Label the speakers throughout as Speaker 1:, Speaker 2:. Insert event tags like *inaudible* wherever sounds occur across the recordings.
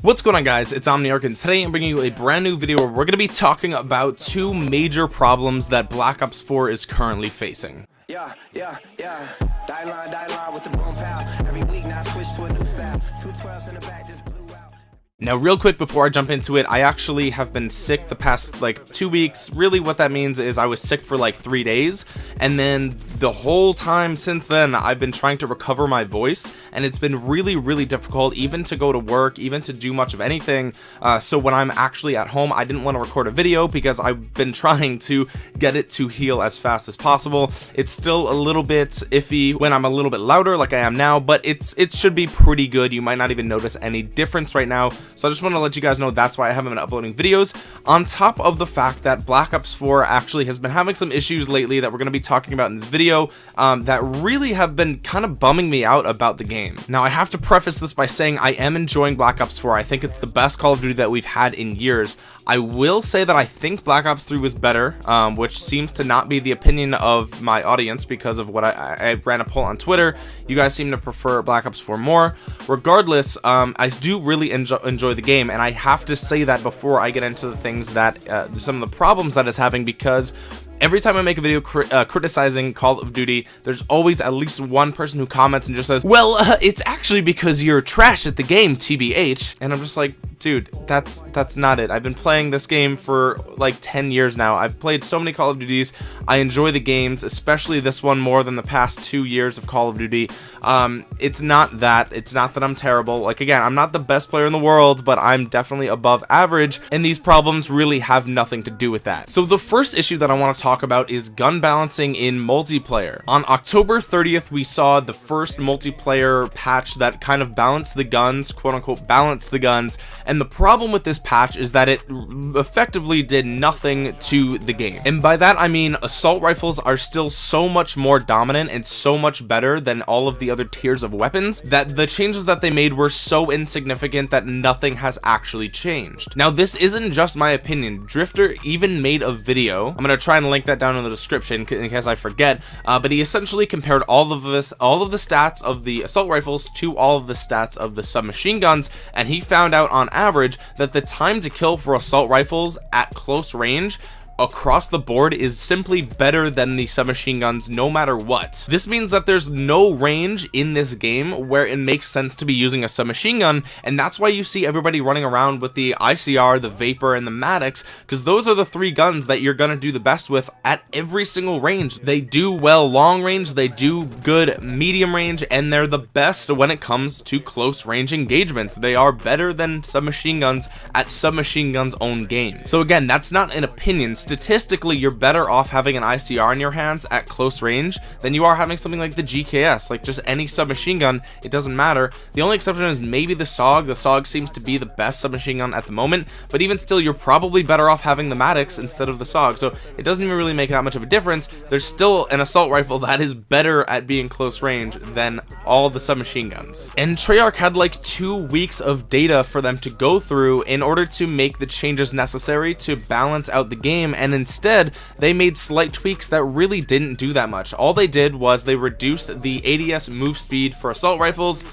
Speaker 1: What's going on guys, it's Omniarch and today I'm bringing you a brand new video where we're going to be talking about two major problems that Black Ops 4 is currently facing. Yeah, yeah, yeah. Die line, die line with the now real quick before I jump into it I actually have been sick the past like two weeks. Really what that means is I was sick for like three days. And then the whole time since then I've been trying to recover my voice. And it's been really really difficult even to go to work even to do much of anything. Uh, so when I'm actually at home I didn't want to record a video because I've been *laughs* trying to get it to heal as fast as possible. It's still a little bit iffy when I'm a little bit louder like I am now but it's it should be pretty good. You might not even notice any difference right now so I just want to let you guys know that's why I haven't been uploading videos on top of the fact that Black Ops 4 actually has been having some issues lately that we're going to be talking about in this video um, that really have been kind of bumming me out about the game now I have to preface this by saying I am enjoying Black Ops 4 I think it's the best Call of Duty that we've had in years I will say that I think Black Ops 3 was better, um, which seems to not be the opinion of my audience because of what I, I ran a poll on Twitter. You guys seem to prefer Black Ops 4 more. Regardless, um, I do really enjoy, enjoy, the game, and I have to say that before I get into the things that uh, some of the problems that it's having because every time I make a video cri uh, criticizing Call of Duty, there's always at least one person who comments and just says, well, uh, it's actually because you're trash at the game, TBH. And I'm just like, dude that's that's not it. I've been playing this game for like 10 years now. I've played so many call of duties. I enjoy the games especially this one more than the past two years of call of duty. Um it's not that. It's not that i'm terrible. Like again i'm not the best player in the world but i'm definitely above average and these problems really have nothing to do with that. So the first issue that i want to talk about is gun balancing in multiplayer. On october 30th we saw the first multiplayer patch that kind of balanced the guns quote unquote balanced the guns. And the problem with this patch is that it effectively did nothing to the game. And by that I mean assault rifles are still so much more dominant and so much better than all of the other tiers of weapons that the changes that they made were so insignificant that nothing has actually changed. Now this isn't just my opinion. Drift0r even made a video. I'm gonna try and link that down in the description in case i forget. Uh, but he essentially compared all of this all of the stats of the assault rifles to all of the stats of the submachine guns and he found out on average that the time to kill for assault rifles at close range across the board is simply better than the submachine guns no matter what. This means that there's no range in this game where it makes sense to be using a submachine gun and that's why you see everybody running around with the ICR the Vapor and the Maddox because those are the three guns that you're gonna do the best with at every single range. They do well long range they do good medium range and they're the best when it comes to close range engagements. They are better than submachine guns at submachine guns own game. So again that's not an opinion statistically you're better off having an ICR in your hands at close range than you are having something like the GKS like just any submachine gun it doesn't matter. The only exception is maybe the Saug. The Saug seems to be the best submachine gun at the moment but even still you're probably better off having the Maddox instead of the Saug. So it doesn't even really make that much of a difference. There's still an assault rifle that is better at being close range than all the submachine guns. And Treyarch had like two weeks of data for them to go through in order to make the changes necessary to balance out the game and instead they made slight tweaks that really didn't do that much. All they did was they reduced the ADS move speed for assault rifles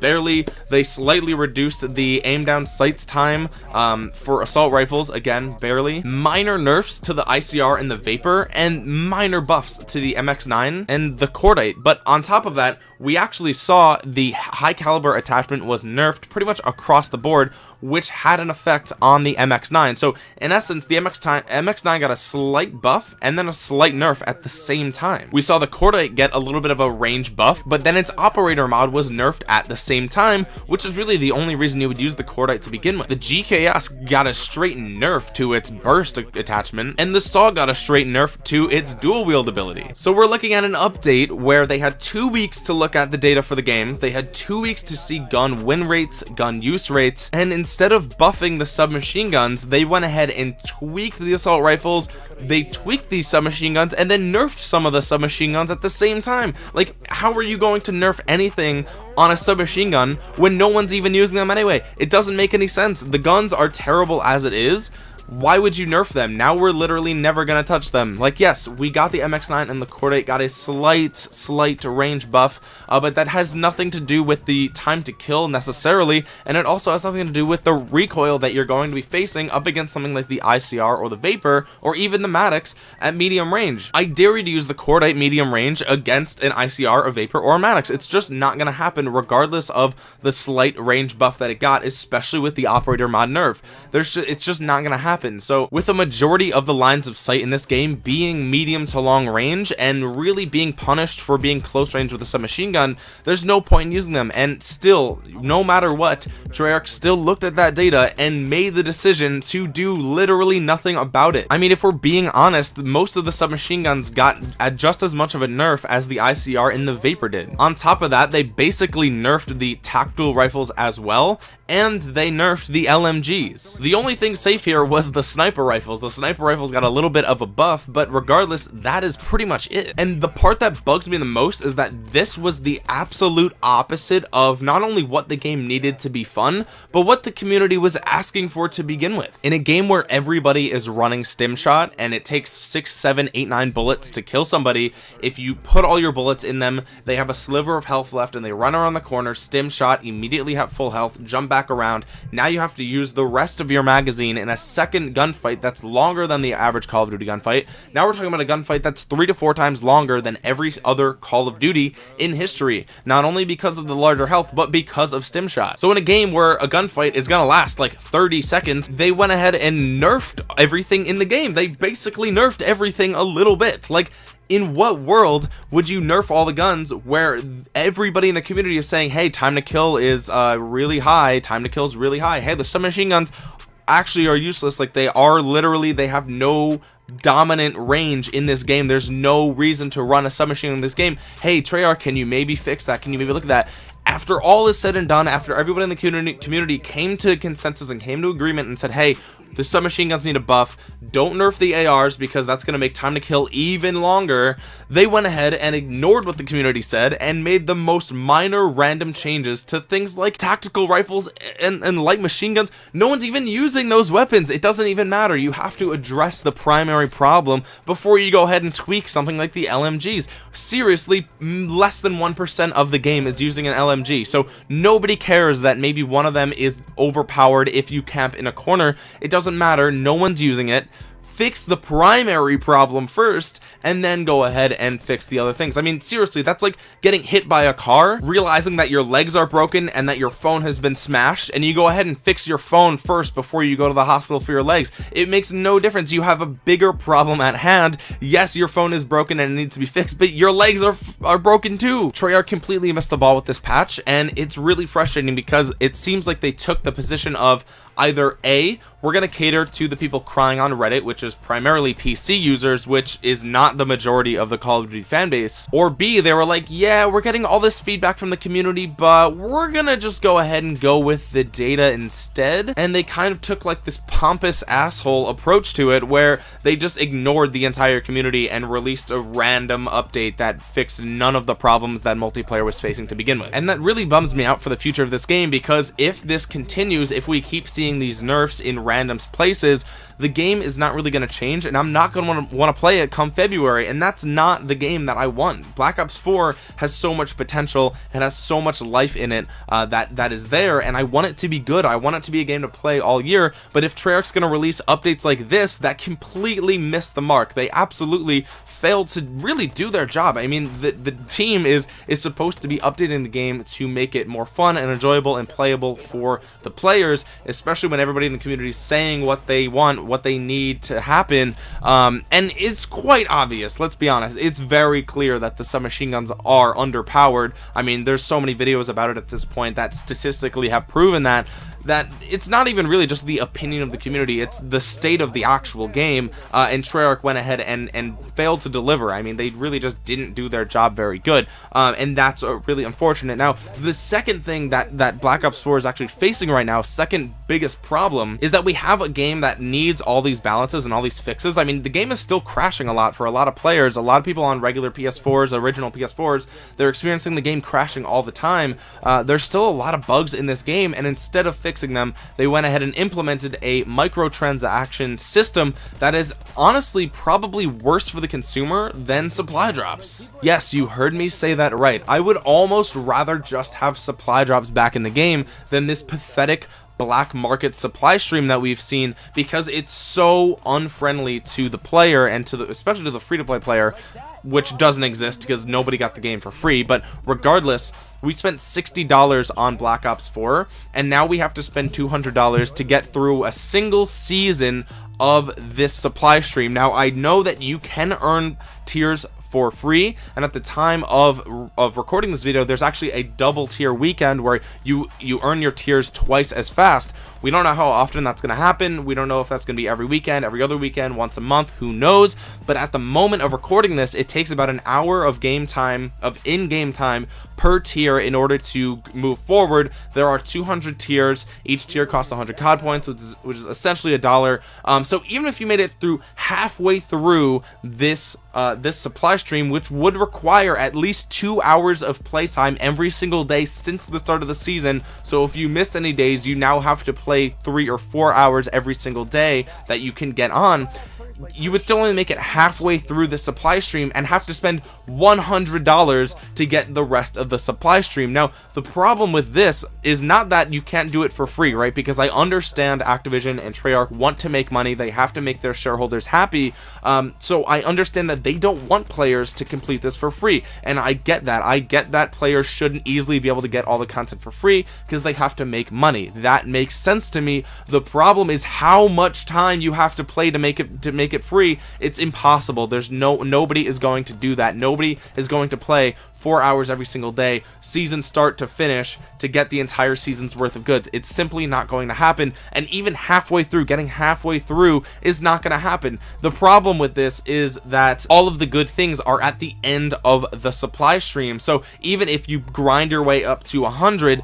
Speaker 1: barely. They slightly reduced the aim down sights time um, for assault rifles again barely. Minor nerfs to the ICR and the Vapor and minor buffs to the MX9 and the Cordite. But on top of that we actually saw the high caliber attachment was nerfed pretty much across the board which had an effect on the MX9 so in essence the MX MX9 got a slight buff and then a slight nerf at the same time. We saw the Cordite get a little bit of a range buff but then its operator mod was nerfed at the same time which is really the only reason you would use the Cordite to begin with. The GKS got a straight nerf to its burst attachment and the Saug got a straight nerf to its dual wield ability. So we're looking at an update where they had two weeks to look at the data for the game. They had two weeks to see gun win rates gun use rates and instead of buffing the submachine guns they went ahead and tweaked the assault rifles they tweaked these submachine guns and then nerfed some of the submachine guns at the same time. Like how are you going to nerf anything on a submachine gun when no one's even using them anyway? It doesn't make any sense. The guns are terrible as it is why would you nerf them? Now we're literally never gonna touch them. Like yes we got the mx9 and the cordite got a slight slight range buff uh, but that has nothing to do with the time to kill necessarily and it also has nothing to do with the recoil that you're going to be facing up against something like the icr or the vapor or even the maddox at medium range. I dare you to use the cordite medium range against an icr a vapor or a maddox. It's just not gonna happen regardless of the slight range buff that it got especially with the operator mod nerf. There's just, it's just not gonna happen so with a majority of the lines of sight in this game being medium to long range and really being punished for being close range with a submachine gun there's no point in using them. And still no matter what Treyarch still looked at that data and made the decision to do literally nothing about it. I mean if we're being honest most of the submachine guns got at just as much of a nerf as the ICR in the Vapor did. On top of that they basically nerfed the tactical rifles as well and they nerfed the LMGs. The only thing safe here was the sniper rifles. The sniper rifles got a little bit of a buff, but regardless, that is pretty much it. And the part that bugs me the most is that this was the absolute opposite of not only what the game needed to be fun, but what the community was asking for to begin with. In a game where everybody is running stim shot and it takes six, seven, eight, nine bullets to kill somebody, if you put all your bullets in them, they have a sliver of health left and they run around the corner, stim shot, immediately have full health, jump back around. Now you have to use the rest of your magazine in a second gunfight that's longer than the average call of duty gunfight. Now we're talking about a gunfight that's three to four times longer than every other call of duty in history not only because of the larger health but because of stim shot so in a game where a gunfight is gonna last like 30 seconds they went ahead and nerfed everything in the game. They basically nerfed everything a little bit. Like in what world would you nerf all the guns where everybody in the community is saying hey time to kill is uh really high. Time to kill is really high. Hey the submachine guns actually are useless. Like they are literally they have no dominant range in this game. There's no reason to run a submachine in this game. Hey treyarch can you maybe fix that? Can you maybe look at that? After all is said and done after everybody in the community community came to consensus and came to agreement and said hey the submachine guns need a buff. Don't nerf the ars because that's going to make time to kill even longer they went ahead and ignored what the community said and made the most minor random changes to things like tactical rifles and, and light machine guns. No one's even using those weapons. It doesn't even matter. You have to address the primary problem before you go ahead and tweak something like the lmgs seriously less than one percent of the game is using an lmg so nobody cares that maybe one of them is overpowered if you camp in a corner. It doesn't matter. No one's using it fix the primary problem first and then go ahead and fix the other things. I mean seriously that's like getting hit by a car realizing that your legs are broken and that your phone has been smashed and you go ahead and fix your phone first before you go to the hospital for your legs. It makes no difference. You have a bigger problem at hand. Yes your phone is broken and it needs to be fixed but your legs are are broken too. Treyarch completely missed the ball with this patch and it's really frustrating because it seems like they took the position of either a we're going to cater to the people crying on reddit which is primarily pc users which is not the majority of the call of duty fan base or b they were like yeah we're getting all this feedback from the community but we're gonna just go ahead and go with the data instead. And they kind of took like this pompous asshole approach to it where they just ignored the entire community and released a random update that fixed none of the problems that multiplayer was facing to begin with. And that really bums me out for the future of this game because if this continues if we keep seeing seeing these nerfs in random places the game is not really going to change and I'm not going to want to play it come February and that's not the game that I want. Black Ops 4 has so much potential and has so much life in it uh, that that is there and I want it to be good. I want it to be a game to play all year but if Treyarch's going to release updates like this that completely miss the mark. They absolutely failed to really do their job. I mean the, the team is is supposed to be updating the game to make it more fun and enjoyable and playable for the players especially when everybody in the community is saying what they want what they need to happen um, and it's quite obvious let's be honest. It's very clear that the submachine guns are underpowered. I mean there's so many videos about it at this point that statistically have proven that that it's not even really just the opinion of the community it's the state of the actual game uh, and Treyarch went ahead and and failed to deliver. I mean they really just didn't do their job very good um, and that's uh, really unfortunate. Now the second thing that that Black Ops 4 is actually facing right now second biggest problem is that we have a game that needs all these balances and all these fixes. I mean the game is still crashing a lot for a lot of players. A lot of people on regular PS4s original PS4s they're experiencing the game crashing all the time. Uh, there's still a lot of bugs in this game and instead of fixing fixing them they went ahead and implemented a microtransaction system that is honestly probably worse for the consumer than supply drops. Yes you heard me say that right. I would almost rather just have supply drops back in the game than this pathetic black market supply stream that we've seen because it's so unfriendly to the player and to the especially to the free-to-play player which doesn't exist because nobody got the game for free. But regardless we spent $60 on Black Ops 4 and now we have to spend $200 to get through a single season of this supply stream. Now I know that you can earn tiers for free. And at the time of of recording this video there's actually a double tier weekend where you you earn your tiers twice as fast. We don't know how often that's going to happen. We don't know if that's going to be every weekend every other weekend once a month who knows? But at the moment of recording this it takes about an hour of game time of in-game time per tier in order to move forward there are 200 tiers. Each tier costs 100 cod points which is, which is essentially a dollar. Um, so even if you made it through halfway through this uh, this supply stream which would require at least two hours of playtime every single day since the start of the season so if you missed any days you now have to play three or four hours every single day that you can get on you would still only make it halfway through the supply stream and have to spend $100 to get the rest of the supply stream. Now the problem with this is not that you can't do it for free right? Because I understand Activision and Treyarch want to make money. They have to make their shareholders happy. Um, so I understand that they don't want players to complete this for free. And I get that. I get that players shouldn't easily be able to get all the content for free because they have to make money. That makes sense to me. The problem is how much time you have to play to make it to make make it free it's impossible. There's no nobody is going to do that. Nobody is going to play four hours every single day season start to finish to get the entire season's worth of goods. It's simply not going to happen. And even halfway through getting halfway through is not going to happen. The problem with this is that all of the good things are at the end of the supply stream. So even if you grind your way up to 100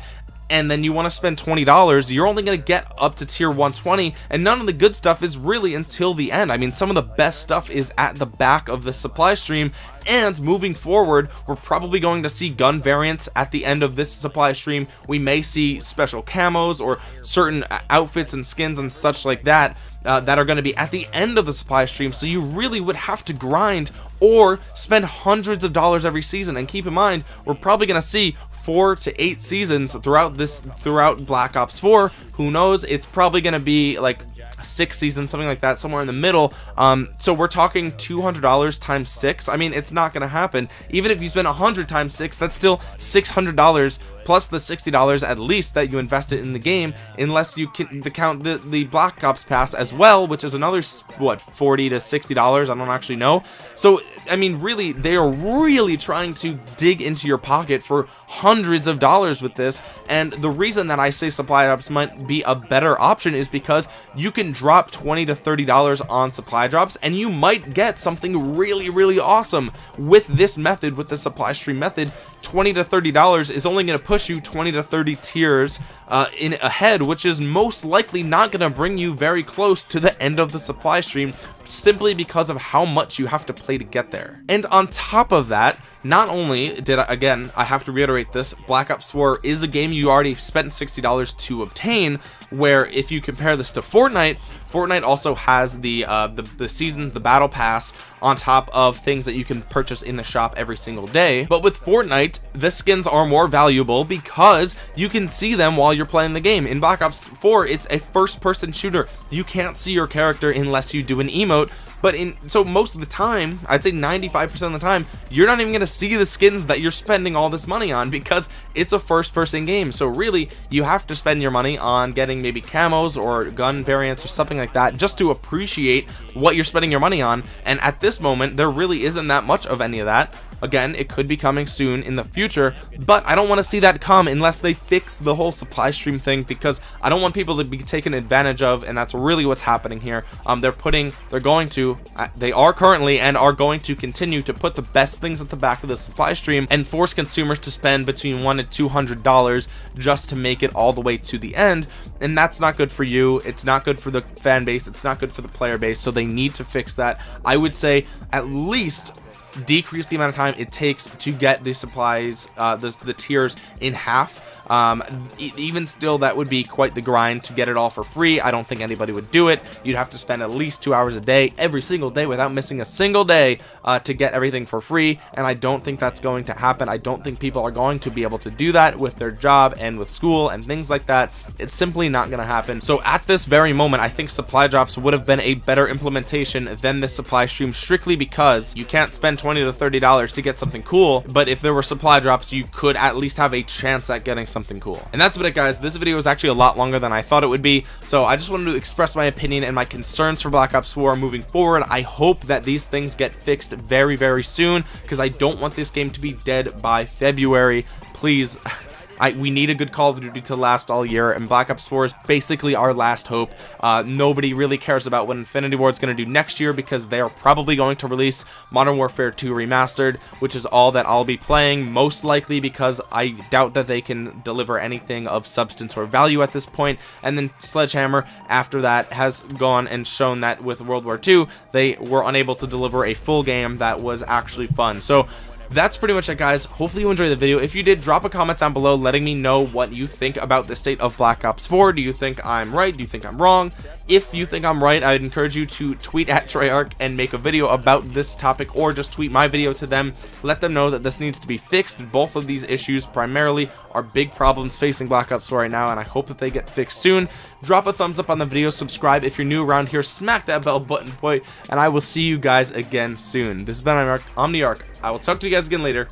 Speaker 1: and then you want to spend $20 you're only going to get up to tier 120 and none of the good stuff is really until the end. I mean some of the best stuff is at the back of the supply stream and moving forward we're probably going to see gun variants at the end of this supply stream. We may see special camos or certain outfits and skins and such like that uh, that are going to be at the end of the supply stream. So you really would have to grind or spend hundreds of dollars every season. And keep in mind we're probably going to see four to eight seasons throughout this throughout black ops 4 who knows? It's probably going to be like six seasons something like that somewhere in the middle. Um so we're talking 200 dollars times six. I mean it's not gonna happen. Even if you spend 100 times six that's still 600 dollars plus the $60 at least that you invested in the game unless you can the count the, the Black Ops pass as well which is another what 40 to 60 dollars? I don't actually know. So I mean really they are really trying to dig into your pocket for hundreds of dollars with this. And the reason that I say supply drops might be a better option is because you can drop 20 to 30 dollars on supply drops and you might get something really really awesome with this method with the supply stream method 20 to 30 dollars is only going to push you 20 to 30 tiers uh, in ahead which is most likely not going to bring you very close to the end of the supply stream simply because of how much you have to play to get there. And on top of that not only did I, again I have to reiterate this Black Ops 4 is a game you already spent $60 to obtain where if you compare this to Fortnite Fortnite also has the uh, the, the season the battle pass on top of things that you can purchase in the shop every single day. But with Fortnite the skins are more valuable because you can see them while you're playing the game. In Black Ops 4 it's a first person shooter. You can't see your character unless you do an emote but in so most of the time I'd say 95% of the time you're not even gonna see the skins that you're spending all this money on because it's a first person game. So really you have to spend your money on getting maybe camos or gun variants or something like that just to appreciate what you're spending your money on. And at this moment there really isn't that much of any of that again it could be coming soon in the future but I don't want to see that come unless they fix the whole supply stream thing because I don't want people to be taken advantage of and that's really what's happening here. Um, they're putting they're going to uh, they are currently and are going to continue to put the best things at the back of the supply stream and force consumers to spend between one and two hundred dollars just to make it all the way to the end and that's not good for you it's not good for the fan base it's not good for the player base so they need to fix that. I would say at least decrease the amount of time it takes to get the supplies uh, the, the tiers in half um, even still that would be quite the grind to get it all for free. I don't think anybody would do it. You'd have to spend at least two hours a day every single day without missing a single day uh, to get everything for free. And I don't think that's going to happen. I don't think people are going to be able to do that with their job and with school and things like that. It's simply not going to happen. So at this very moment I think supply drops would have been a better implementation than this supply stream strictly because you can't spend 20 to 30 dollars to get something cool. But if there were supply drops you could at least have a chance at getting something cool. And that's about it guys. This video was actually a lot longer than I thought it would be. So I just wanted to express my opinion and my concerns for Black Ops 4 moving forward. I hope that these things get fixed very very soon because I don't want this game to be dead by February. Please *laughs* I, we need a good Call of Duty to last all year, and Black Ops 4 is basically our last hope. Uh, nobody really cares about what Infinity Ward is going to do next year because they are probably going to release Modern Warfare 2 Remastered, which is all that I'll be playing, most likely because I doubt that they can deliver anything of substance or value at this point. And then Sledgehammer, after that, has gone and shown that with World War II, they were unable to deliver a full game that was actually fun. So that's pretty much it guys. Hopefully you enjoyed the video. If you did drop a comment down below letting me know what you think about the state of black ops 4 do you think i'm right? Do you think i'm wrong? If you think i'm right i'd encourage you to tweet at treyarch and make a video about this topic or just tweet my video to them. Let them know that this needs to be fixed. Both of these issues primarily are big problems facing black ops 4 right now and i hope that they get fixed soon drop a thumbs up on the video subscribe if you're new around here smack that bell button boy and i will see you guys again soon this has been omniarch I will talk to you guys again later.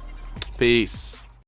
Speaker 1: Peace.